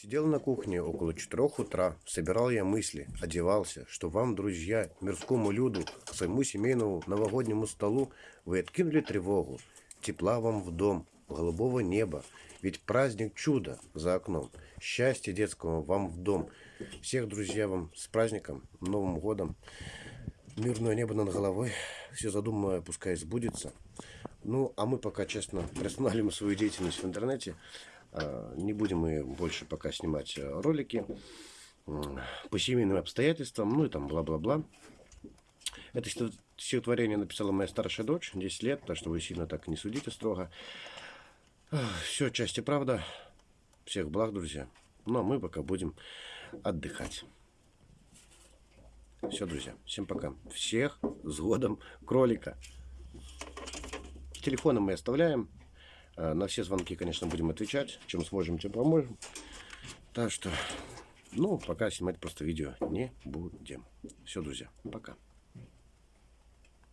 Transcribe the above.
Сидел на кухне около четырех утра, собирал я мысли, одевался, что вам, друзья, мирскому люду, к своему семейному новогоднему столу вы откинули тревогу, тепла вам в дом, голубого неба, ведь праздник чуда за окном, счастья детского вам в дом. Всех, друзья, вам с праздником, Новым годом, мирное небо над головой, все задуманное пускай сбудется. Ну, а мы пока, честно, приостанавливаем свою деятельность в интернете. А, Не будем мы больше пока снимать э, ролики по семейным обстоятельствам, ну и там бла-бла-бла. Это стих- стихотворение написала моя старшая дочь, 10 лет, так что вы сильно так не судите строго. Все, части правда. Всех благ, друзья. Ну, а мы пока будем отдыхать. Все, друзья, всем пока. Всех с годом кролика. Телефоны мы оставляем. Э, На все звонки, конечно, будем отвечать. Чем сможем, тем поможем. Так что, ну, пока снимать просто видео не будем. Все, друзья, пока.